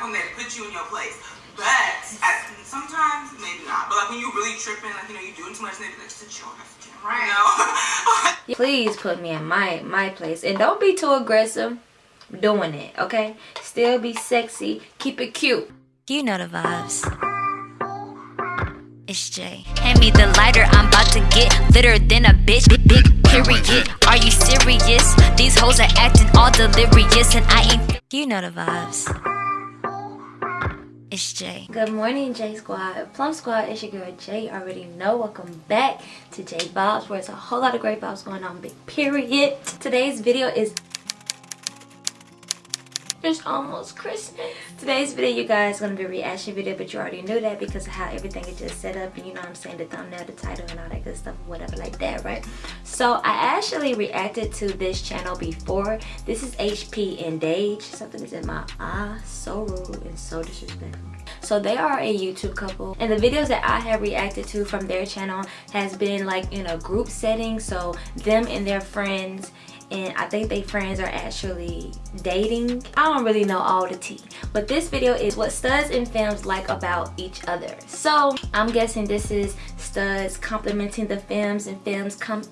like when they put you in your place. But at, sometimes maybe not. But like when you really tripping, like you know, you doing too much, and they be like, sit your ass down. Right. You know? Please put me in my my place. And don't be too aggressive doing it, okay? Still be sexy. Keep it cute. You know the vibes. It's Jay. Hand me the lighter, I'm about to get litter than a bitch. Big, big period. Are you serious? These hoes are acting all delirious, and I ain't. You know the vibes. It's Jay. Good morning, J Squad. Plum Squad, it's your girl Jay. Already know. Welcome back to J Vibes, where it's a whole lot of great vibes going on. Big period. Today's video is it's almost Christmas. Today's video, you guys, going to be a reaction video, but you already knew that because of how everything is just set up. And you know I'm saying? The thumbnail, the title, and all that good stuff, whatever like that, right? So, I actually reacted to this channel before. This is HP and Dage. Something is in my eye. So rude and so disrespectful. So they are a YouTube couple and the videos that I have reacted to from their channel has been like in a group setting so them and their friends and I think they friends are actually dating. I don't really know all the tea. But this video is what studs and femmes like about each other. So I'm guessing this is studs complimenting the femmes and femmes com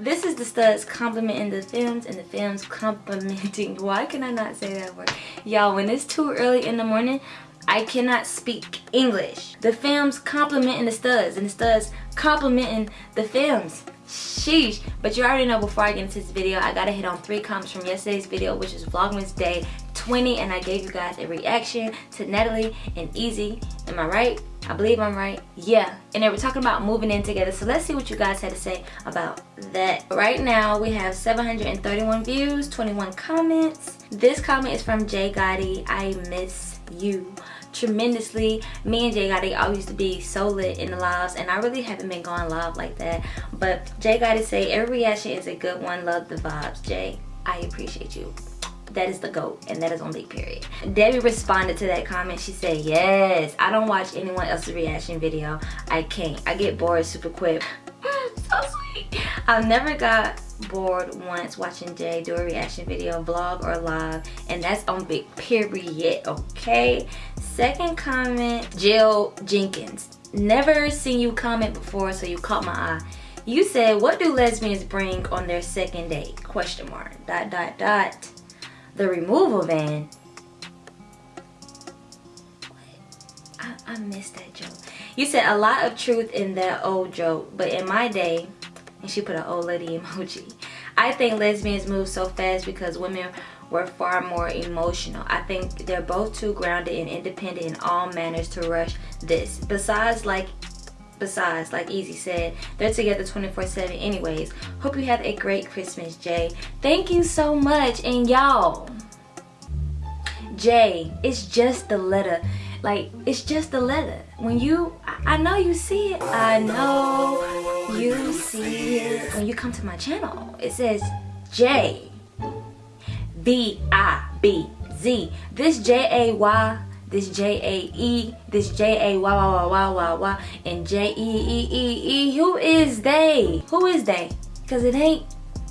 this is the studs complimenting the femmes and the femmes complimenting why can i not say that word y'all when it's too early in the morning i cannot speak english. The femmes complimenting the studs and the studs complimenting the femmes sheesh. But you already know before i get into this video i gotta hit on three comments from yesterday's video which is vlogmas day 20 and i gave you guys a reaction to natalie and easy am i right? I believe i'm right. Yeah. And they were talking about moving in together. So let's see what you guys had to say about that. Right now we have 731 views 21 comments. This comment is from jay gotti. I miss you tremendously. Me and Jay Gotti always used to be so lit in the lives and I really haven't been going live like that. But Jay Gotti say every reaction is a good one. Love the vibes, Jay. I appreciate you that is the goat and that is on big period debbie responded to that comment she said yes i don't watch anyone else's reaction video i can't i get bored super quick so sweet i've never got bored once watching jay do a reaction video vlog or live and that's on big period okay Second comment, Jill Jenkins. Never seen you comment before, so you caught my eye. You said, what do lesbians bring on their second date? Question mark. Dot, dot, dot. The removal van. I, I missed that joke. You said a lot of truth in that old joke, but in my day, and she put an old lady emoji. I think lesbians move so fast because women were far more emotional. I think they're both too grounded and independent in all manners to rush this. Besides, like besides like easy said they're together 24 7 anyways. Hope you have a great christmas jay. Thank you so much and y'all. Jay it's just the letter. Like it's just the letter. When you I, I know you see it. I know you see it. When you come to my channel it says j B-I-B-Z. This J-A-Y, this J-A-E, this J-A-Y-Y-Y-Y-Y, and J-E-E-E-E. Who is they? Who is they? Because it ain't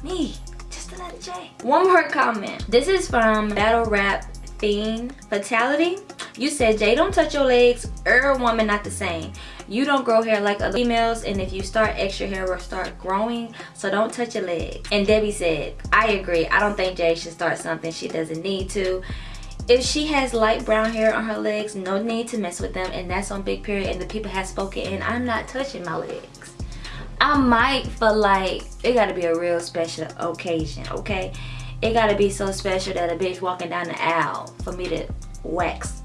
me. Just a letter J. One more comment. This is from Battle Rap Fiend Fatality. You said, Jay, don't touch your legs. Er, woman, not the same. You don't grow hair like other females and if you start extra hair will start growing so don't touch your leg and debbie said i agree. I don't think jay should start something she doesn't need to. If she has light brown hair on her legs no need to mess with them and that's on big period and the people have spoken and i'm not touching my legs. I might for like it gotta be a real special occasion okay it gotta be so special that a bitch walking down the aisle for me to wax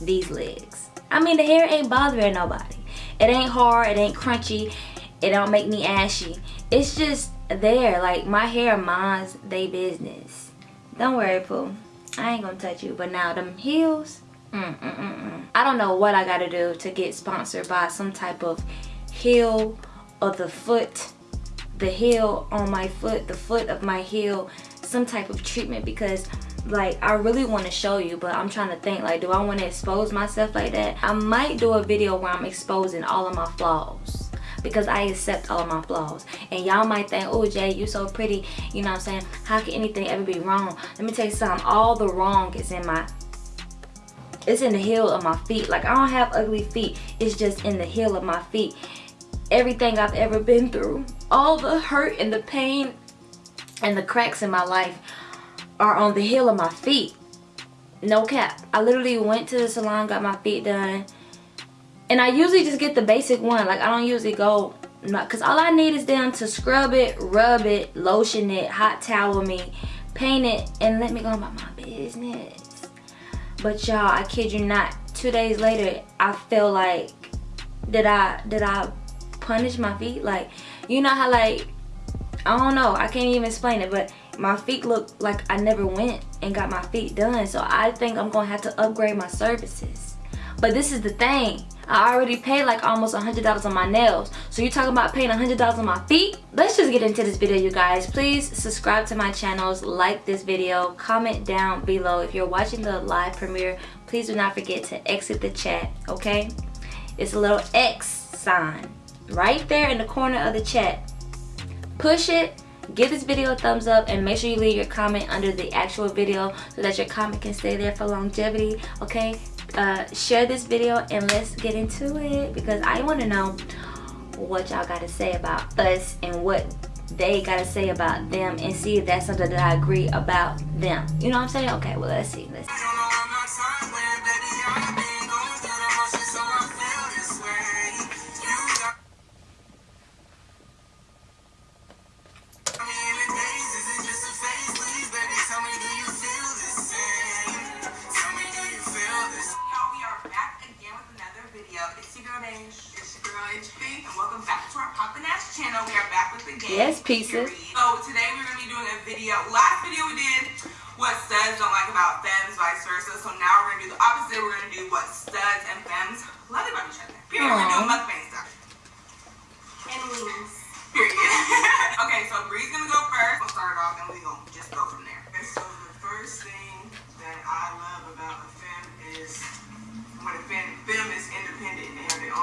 these legs i mean the hair ain't bothering nobody it ain't hard, it ain't crunchy, it don't make me ashy. It's just there, like my hair minds they business. Don't worry, Pooh. I ain't gonna touch you. But now them heels, mm, mm, mm. I don't know what I gotta do to get sponsored by some type of heel of the foot, the heel on my foot, the foot of my heel, some type of treatment because like i really want to show you but i'm trying to think like do i want to expose myself like that? I might do a video where i'm exposing all of my flaws because i accept all of my flaws. And y'all might think oh jay you so pretty. You know what i'm saying? How can anything ever be wrong? Let me tell you something. All the wrong is in my it's in the heel of my feet. Like i don't have ugly feet. It's just in the heel of my feet. Everything i've ever been through. All the hurt and the pain and the cracks in my life are on the heel of my feet. No cap. I literally went to the salon got my feet done and i usually just get the basic one. Like i don't usually go because all i need is them to scrub it rub it lotion it hot towel me paint it and let me go about my business. But y'all i kid you not two days later i feel like did i did i punish my feet? Like you know how like i don't know i can't even explain it but my feet look like i never went and got my feet done so i think i'm gonna have to upgrade my services but this is the thing I already paid like almost a $100 on my nails. So you're talking about paying a $100 on my feet? Let's just get into this video, you guys. Please subscribe to my channels, like this video, comment down below. If you're watching the live premiere, please do not forget to exit the chat, okay? It's a little X sign right there in the corner of the chat. Push it, give this video a thumbs up and make sure you leave your comment under the actual video so that your comment can stay there for longevity okay uh, share this video and let's get into it because I want to know what y'all got to say about us and what they got to say about them and see if that's something that I agree about them. You know what I'm saying? Okay, well, let's see. Let's see. Pieces. So today we're gonna be doing a video. Last video we did what studs don't like about femmes, vice versa. So now we're gonna do the opposite. We're gonna do what studs and femmes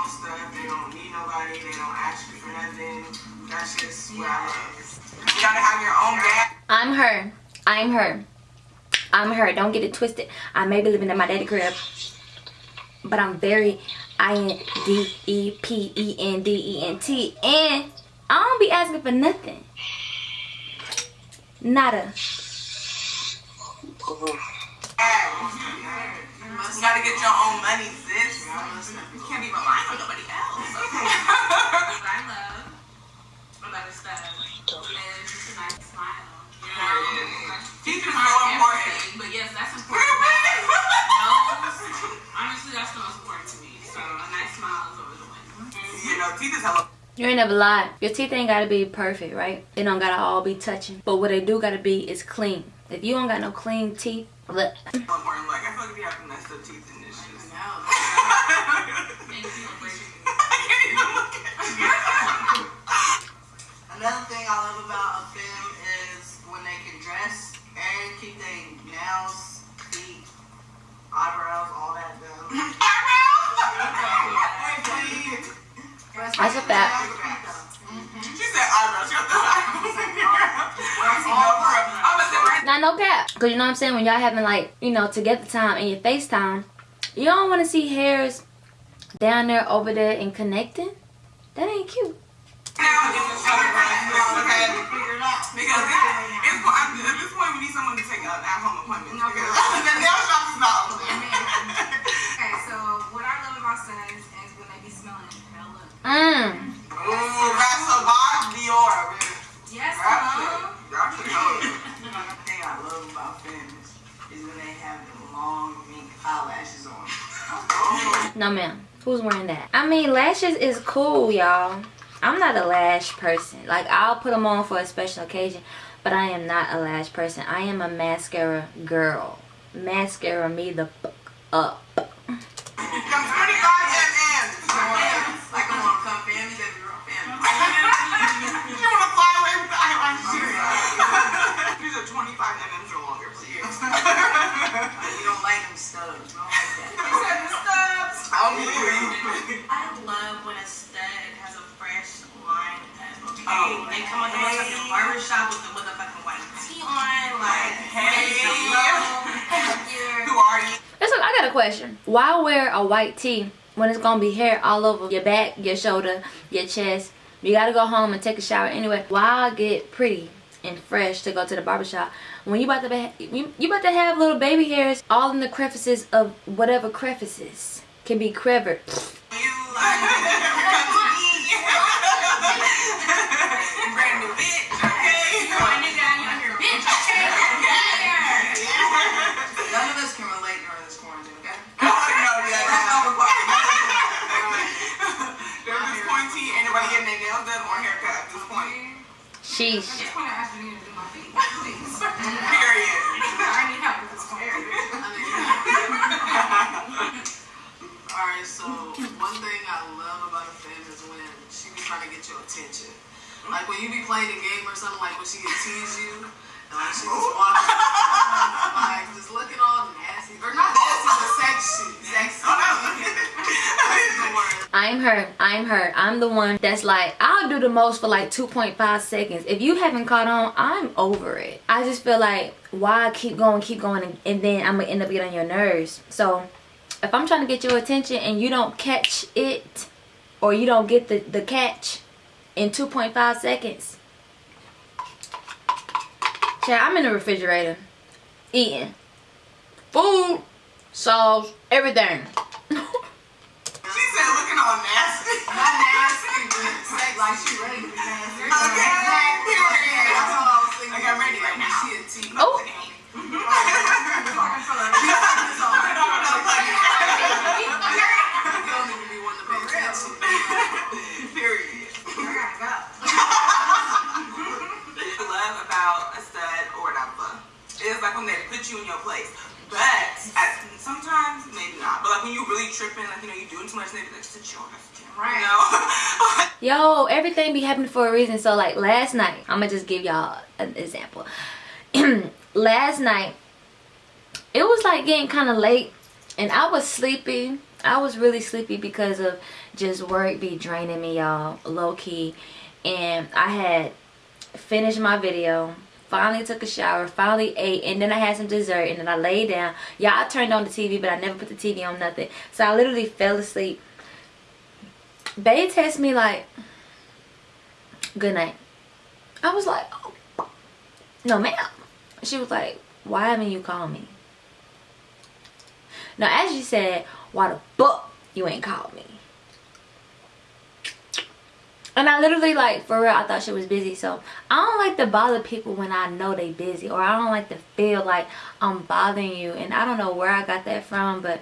own stuff. They don't need nobody. They don't ask you for nothing that's just what I love. You gotta have your own bag. I'm her. I'm her. I'm her. Don't get it twisted. I may be living in my daddy crib, but I'm very I-N-D-E-P-E-N-D-E-N-T. And I don't be asking for nothing. Nada. You gotta get your own money, sis. You can't be relying on nobody else. What I love about his style. And just a nice smile. You know? Teeth is so important. But yes, that's important. Nose, honestly, that's the most important to me. So a nice smile is over the win. You know, teeth is hella you ain't never lied. Your teeth ain't gotta be perfect, right? They don't gotta all be touching. But what they do gotta be is clean. If you don't got no clean teeth, look. Important. Like, I feel like if you have messed up teeth and it's just... Another thing I love about a femme is when they can dress and keep their nails, feet, eyebrows, all that done. eyebrows? That's a fact. She said eyebrows. Not no cap. Because you know what I'm saying? When y'all having like, you know, together time and your FaceTime, you don't want to see hairs down there, over there, and connecting. That ain't cute now it's okay? Because it's, at this point we need someone to take an at-home appointment. I mean, lashes is cool, y'all. I'm not a lash person. Like, I'll put them on for a special occasion, but I am not a lash person. I am a mascara girl. Mascara me the fuck up. I don't stubs. I don't like that. I don't need you. They come on the barbershop with the motherfucking white tee on, like, hey, hey. who are you? I got a question. Why wear a white tee when it's gonna be hair all over your back, your shoulder, your chest? You gotta go home and take a shower anyway. Why get pretty and fresh to go to the barbershop when you about to be, you, you about to have little baby hairs all in the crevices of whatever crevices can be crevered. bitch, okay? Wind down, you under bitch. None of us can relate during this quarantine, okay? No, yeah, that's not required. During this quarantine, ain't nobody getting their nails done or haircut at this point. Sheesh. At this point, I actually need to do my feet, please. Period. I need help at this point. Alright, so one thing I love about a fan is when she be trying to get your attention. Like when you be playing a game or something, like when she can tease you, and like she just walks, like just looking all nasty, or not nasty, but sexy, sexy. Oh, that's the word. I'm her. I'm her. I'm the one that's like, I'll do the most for like 2.5 seconds. If you haven't caught on, I'm over it. I just feel like, why keep going, keep going, and, and then I'm going to end up getting on your nerves. So, if I'm trying to get your attention and you don't catch it, or you don't get the, the catch in 2.5 seconds, Chad, I'm in the refrigerator eating food, sauce, everything. She said looking all nasty. Not nasty, but like she ready to be nasty. Okay, period. That's all I was thinking. Like, I'm ready right now. She a tease. Oh. is like when they put you in your place. But at, sometimes maybe not. But like when you really tripping, like you know you're doing too much, they be like sit your ass. Right. You know? Yo, everything be happening for a reason. So like last night, I'm gonna just give y'all an example. last night, it was like getting kind of late, and I was sleepy. I was really sleepy because of just work be draining me, y'all, low key. And I had finished my video, finally took a shower, finally ate, and then I had some dessert, and then I laid down. Yeah, I turned on the TV, but I never put the TV on nothing. So I literally fell asleep. Bay texted me like, good night. I was like, oh, no ma'am. She was like, why haven't you called me? Now as you said, why the fuck you ain't called me? And I literally like, for real, I thought she was busy. So I don't like to bother people when I know they busy. Or I don't like to feel like I'm bothering you. And I don't know where I got that from, but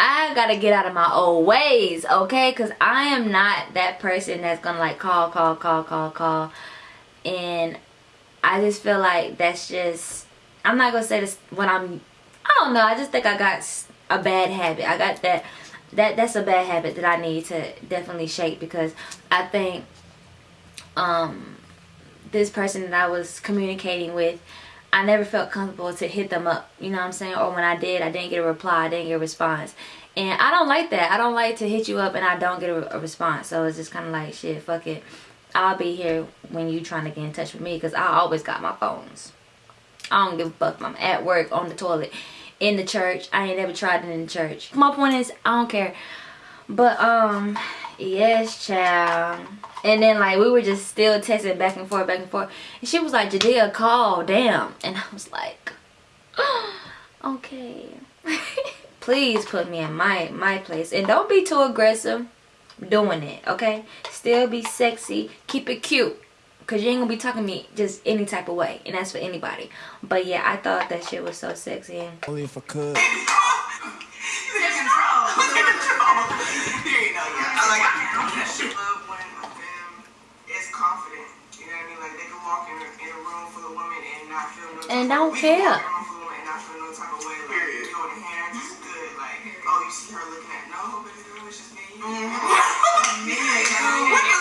I gotta get out of my old ways, okay? Because I am not that person that's gonna like call, call, call, call, call. And I just feel like that's just, I'm not gonna say this when I'm, I don't know. I just think I got a bad habit. I got that, that that's a bad habit that I need to definitely shake because I think um this person that I was communicating with I never felt comfortable to hit them up, you know what I'm saying? Or when I did, I didn't get a reply, I didn't get a response. And I don't like that. I don't like to hit you up and I don't get a, a response. So it's just kind of like, shit, fuck it. I'll be here when you trying to get in touch with me because I always got my phones. I don't give a fuck if I'm at work, on the toilet, in the church. I ain't never tried it in the church. My point is, I don't care. But, um, yes, child. And then, like, we were just still texting back and forth, back and forth. And she was like, Jadea, call, damn. And I was like, okay. Please put me in my, my place. And don't be too aggressive doing it, okay? Still be sexy. Keep it cute. Because you ain't going to be talking to me just any type of way. And that's for anybody. But, yeah, I thought that shit was so sexy. Only for cuz i like shit when my mom is confident. You know what i mean? Like they can walk in her room for the women and Only if I could. Take control. Take control. There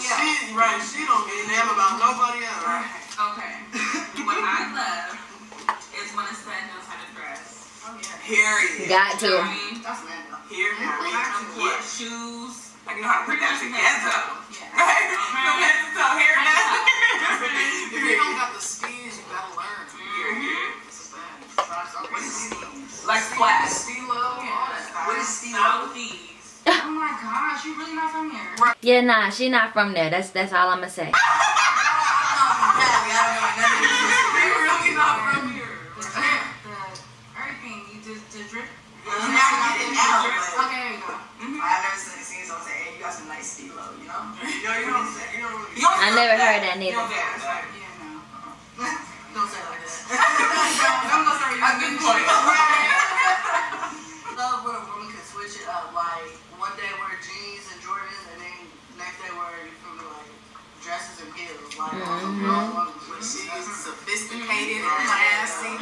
worried about else. She, right, she don't give a damn about nobody else. Okay. what I love is when a stud knows how to dress. Period. Got to. I mean, That's Lando. Here, yeah, shoes, Like you know how to put that together. Yeah. Right? No head to toe, hair down. If you don't got the skills, you gotta learn. Mhm. It's a fact. What is Steve? Like flat. Stilo, all that. What is Steve? Southeast. Oh my gosh, you really not from here? Yeah, nah, she not from there. That's that's all I'ma say. Oh, I never seen someone say, Hey you got some nice C you know? Yo you don't know none of this. They really not from here. The drip, the When switch she's it sophisticated classy.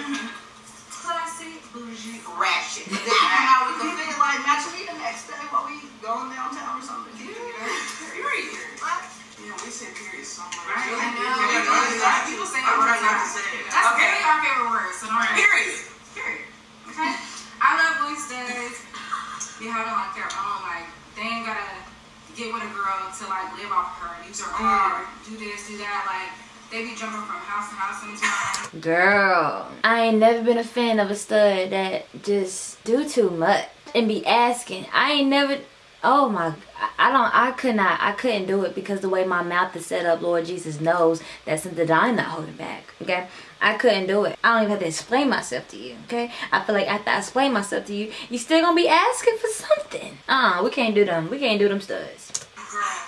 Classy, bougie, ratchet. Then you come out with the fit like match me the next day while we going downtown or something. You know? Period. Yeah, we say period so much. Right, I know. yeah, yeah, yeah. People say I'm it all the trying not to time. say it. That's Okay. really our favorite word, so don't Period. Period. Okay? I love when studs be having like their own, like, they ain't gotta get with a girl to like live off her, use her mm. car, do this, do that. Like, they be jumping from house to house sometimes. Girl, I ain't never been a fan of a stud that just do too much and be asking. I ain't never. Oh my, I- I don't. I could not. I couldn't do it because the way my mouth is set up, Lord Jesus knows that's something that I'm not holding back. Okay, I couldn't do it. I don't even have to explain myself to you. Okay, I feel like after I explain myself to you, you still gonna be asking for something. Uh, we can't do them. We can't do them studs.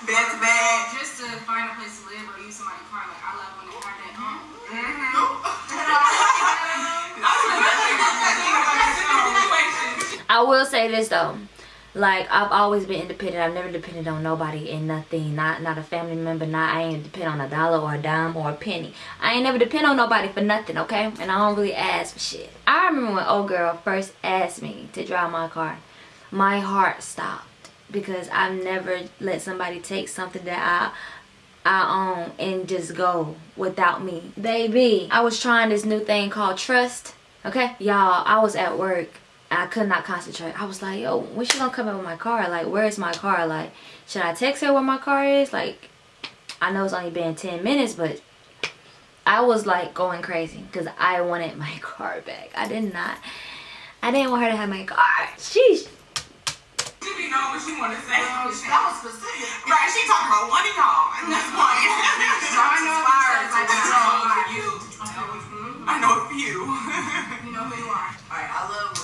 Bed to bed. Just to find a place to live or use somebody's car, like, I love when they have that, um, I will say this though. Like I've always been independent. I've never depended on nobody and nothing. Not not a family member. Not I ain't depend on a dollar or a dime or a penny. I ain't never depend on nobody for nothing. Okay, and I don't really ask for shit. I remember when old girl first asked me to drive my car. My heart stopped because I've never let somebody take something that I I own and just go without me. Baby, I was trying this new thing called trust. Okay, y'all, I was at work. I could not concentrate. I was like, yo, when she gonna come in with my car? Like, where's my car? Like, should I text her where my car is? Like, I know it's only been 10 minutes, but I was like going crazy because I wanted my car back. I did not. I didn't want her to have my car. Sheesh. She be knowing what she want to say. Oh, that was specific. Right, she talking about one of y'all at this point. I know Inspired like to know you. I know a few. You know who you are. Alright, I love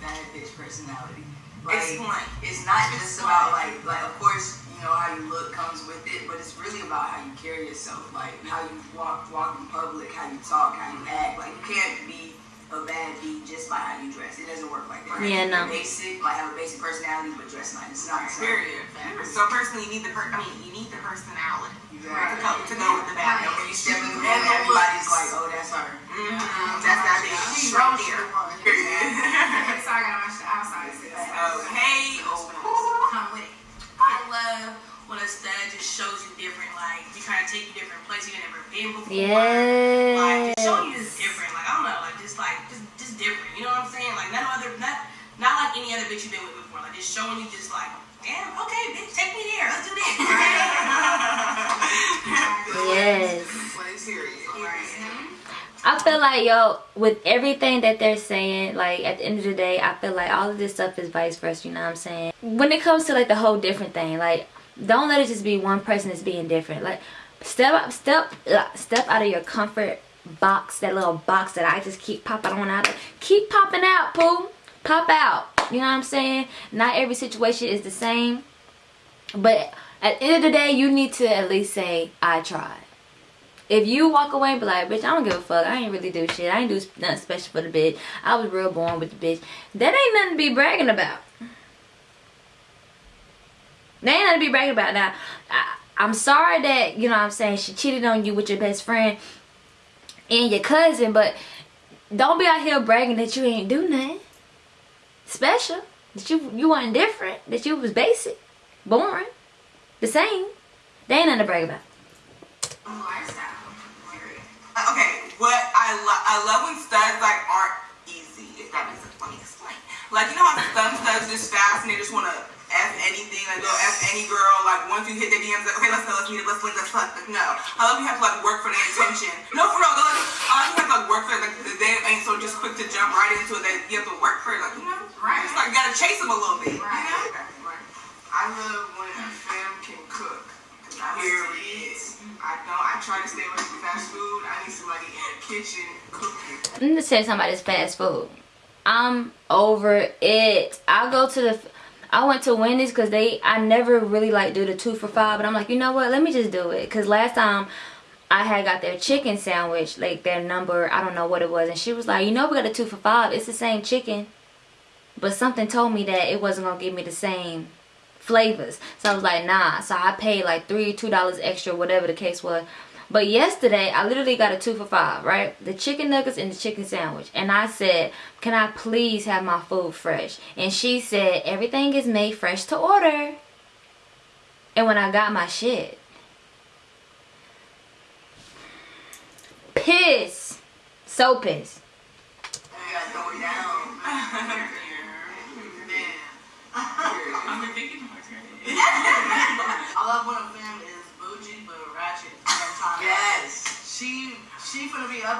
bad bitch personality. Like, Explain. it's not just about like like of course you know how you look comes with it, but it's really about how you carry yourself, like how you walk walk in public, how you talk, how you act. Like you can't be a bad beat just by how you dress. It doesn't work like that. Yeah, no. You're basic, like have a basic personality, but dress nice. It's not the same. Period. So personally, you need the per- I mean, you need the personality to go, to go with the bad And when bitch. you step in the room, everybody's like, oh, that's her. Mhm. That's that bitch. She Right knows there. the one. Period. So I gotta match the outside. Okay. Come with it. I love when a stud just shows you different, like you trying to take you different places you never been before. Like just showing you Yes. different. Like I don't know, like just like just just different. You know what I'm saying? Like none other not not like any other bitch you've been with before. Like just showing you just like, damn, okay, bitch, take me there. Let's do this. Yes. Place period. I feel like yo, with everything that they're saying, like at the end of the day, I feel like all of this stuff is vice versa. You know what I'm saying? When it comes to like the whole different thing, like don't let it just be one person that's being different. Like step up, step, uh, step out of your comfort box, that little box that I just keep popping on out. Keep popping out, poo. Pop out. You know what I'm saying? Not every situation is the same, but at the end of the day, you need to at least say I tried. If you walk away and be like, bitch, I don't give a fuck. I ain't really do shit. I ain't do nothing special for the bitch. I was real born with the bitch. That ain't nothing to be bragging about. That ain't nothing to be bragging about. Now, I, I'm sorry that, you know what I'm saying, she cheated on you with your best friend and your cousin, but don't be out here bragging that you ain't do nothing special. That you you weren't different. That you was basic. Boring. The same. They ain't nothing to brag about. Oh, uh, okay, what I love, I love when studs like aren't easy. If that makes sense, let me explain. Like you know how some studs just fast and they just want to f anything. Like, go ask any girl. Like, once you hit the DMs, like, okay, let's go, let's meet up, let's link, let's fuck. Like, no. I love you have to like work for the attention. No, for real. Like, I love you have to like work for it. Like, they ain't so just quick to jump right into it. That you have to work for it. Like, you know, Right. It's like you gotta chase them a little bit. Right. You know? I love when a fam can cook. Period. I don't. I try to stay away from fast food. I need somebody in the kitchen cooking. Let me just tell you something about this fast food. I'm over it. I'll go to the I went to Wendy's because they I never really like do the two for five, but I'm like, you know what? Let me just do it. Cause last time I had got their chicken sandwich, like their number, I don't know what it was, and she was like, you know, we got a two for five. It's the same chicken, but something told me that it wasn't gonna give me the same flavors. So I was like, nah. So I paid like three, two dollars extra, whatever the case was. But yesterday, I literally got a two for five, right? The chicken nuggets and the chicken sandwich. And I said, can I please have my food fresh? And she said, everything is made fresh to order. And when I got my shit, piss. So pissed.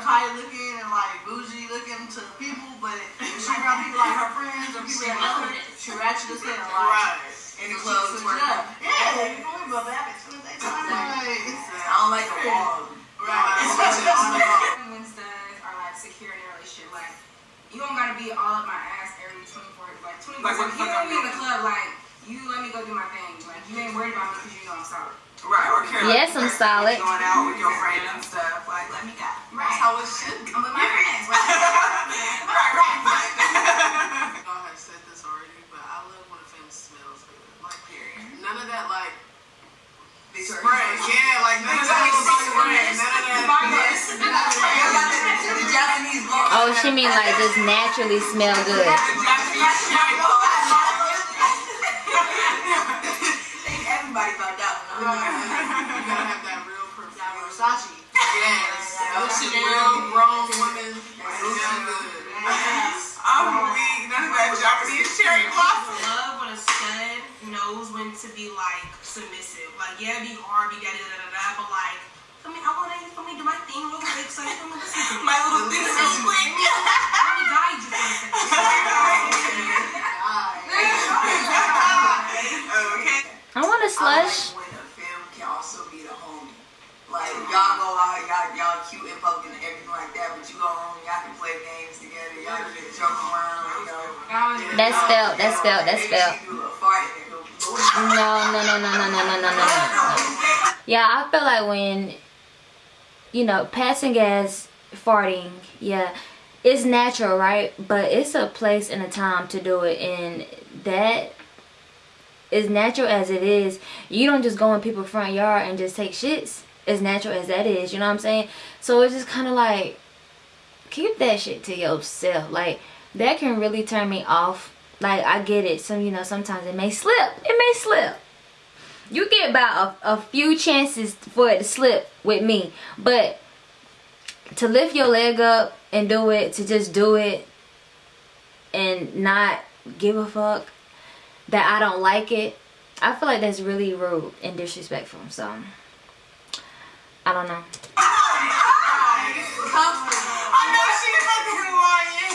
finna be uptight looking and like bougie looking to people, but she around people like her friends or people that know her, she ratchet as hell. Like, In the club she's a twerking. Yeah, you know me, but back at the same time. Like, I don't like a wall. right. Especially on the phone. Wednesdays are like secure in a relationship. Like you don't gotta be all up my ass every 24, like 24. Like, what you don't I'm be in the club like you let me go do my thing. Like you ain't worried about me because you know I'm solid. Right, or care. Yes, I'm solid. Going out with your friend and stuff. How it should go. I'm with my friends. right, right, right. Y'all have said this already, but I love when a fam smells good. Like, period. Mm-hmm. None of that, like, spray. Yeah, like, none of that spray. None of that. The Japanese. Oh, she mean like just naturally smell good. Those grown women. Smell good. I'm weak. None of that Japanese cherry blossom. love when a stud knows when to be like submissive. Like, yeah, be hard, be da da da da da, but like, I mean, I want to for me do my thing real quick, so you come and listen to. My little thing real quick. Let me guide you for a Okay. I want a I slush. like when a fam can also be the homie. Like y'all go out, y'all That's felt. That's felt. That's felt. No, no, no, no, no, no, no, no, no, no. Yeah, I feel like when, you know, passing gas, farting, yeah, it's natural, right? But it's a place and a time to do it, and that as natural as it is, you don't just go in people's front yard and just take shits. As natural as that is, you know what I'm saying? So it's just kind of like, keep that shit to yourself. Like, that can really turn me off. Like, I get it. Some, you know, sometimes it may slip. It may slip. You get about a, a few chances for it to slip with me. But to lift your leg up and do it, to just do it and not give a fuck that I don't like it, I feel like that's really rude and disrespectful. So, I don't know.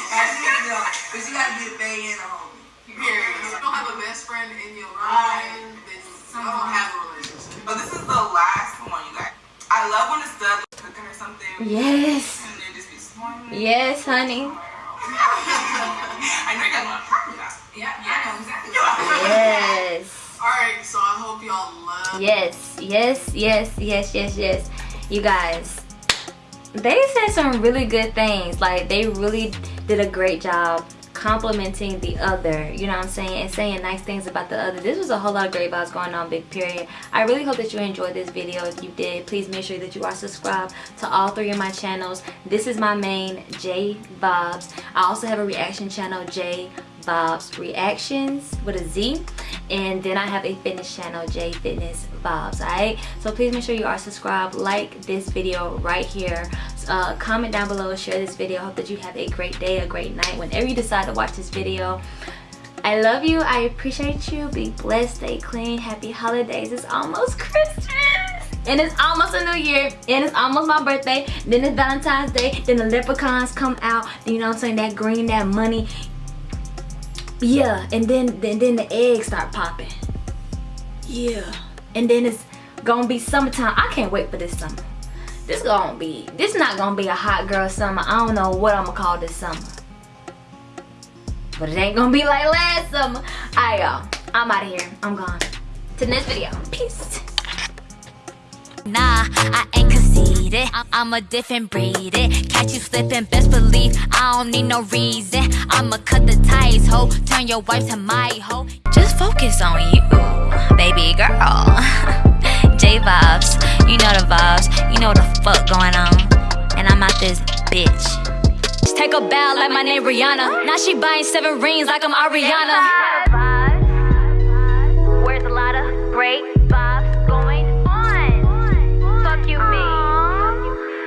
That's it, you know. But you gotta be a bae and a homie. Period. If you don't have a best friend in your um, life, then you don't have a relationship. But this is the last one, you guys. I love when it's stud is cooking or something. Yes. And they just be smiling. Yes, honey. I know you guys want to talk about Yeah, I know exactly. Yes. Alright, so I hope y'all love Yes, yes, yes, yes, yes, yes. You guys, they said some really good things. Like, they really did a great job complimenting the other, you know what I'm saying, and saying nice things about the other. This was a whole lot of great vibes going on, big period. I really hope that you enjoyed this video. If you did, please make sure that you are subscribed to all three of my channels. This is my main, J Bobs. I also have a reaction channel, J Bob's Reactions with a Z. And then I have a fitness channel, J Fitness Vibes, alright? So please make sure you are subscribed, like this video right here. Uh, comment down below, share this video. Hope that you have a great day, a great night. Whenever you decide to watch this video, I love you. I appreciate you. Be blessed. Stay clean. Happy holidays. It's almost Christmas. And it's almost a new year. And it's almost my birthday. Then it's Valentine's Day. Then the leprechauns come out. You know what I'm saying? That green, that money. Yeah. And then, then, then the eggs start popping. Yeah. And then it's gonna be summertime. I can't wait for this summer. This gonna be, this not gonna be a hot girl summer. I don't know what I'm gonna call this summer. But it ain't gonna be like last summer. Alright y'all, I'm out of here. I'm gone. To the next video. Peace. Nah, I ain't conceited. I'm a different breed. Catch you slipping, best believe I don't need no reason. I'ma cut the ties, ho. Turn your wife to my ho. Just focus on you, baby girl. J vibes, you know the vibes. You know the fuck going on. And I'm out this bitch. Just take a bow like my name Rihanna. Now she buying seven rings like I'm Ariana. Where's a lot of great?